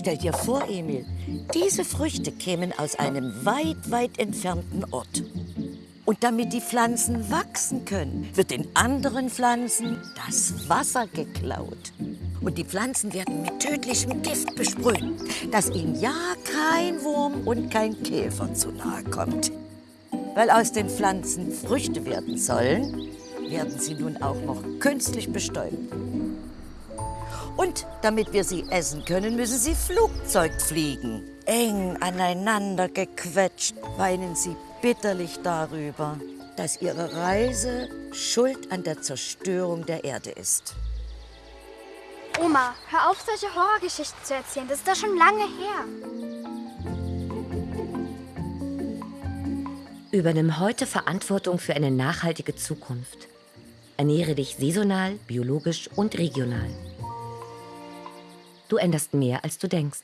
Stell dir vor, Emil, diese Früchte kämen aus einem weit, weit entfernten Ort. Und damit die Pflanzen wachsen können, wird den anderen Pflanzen das Wasser geklaut. Und die Pflanzen werden mit tödlichem Gift besprüht, dass ihnen ja kein Wurm und kein Käfer zu nahe kommt. Weil aus den Pflanzen Früchte werden sollen, werden sie nun auch noch künstlich bestäubt. Und damit wir sie essen können, müssen sie Flugzeug fliegen. Eng aneinander gequetscht, weinen sie bitterlich darüber, dass ihre Reise schuld an der Zerstörung der Erde ist. Oma, hör auf, solche Horrorgeschichten zu erzählen. Das ist doch schon lange her. Übernimm heute Verantwortung für eine nachhaltige Zukunft. Ernähre dich saisonal, biologisch und regional. Du änderst mehr, als du denkst.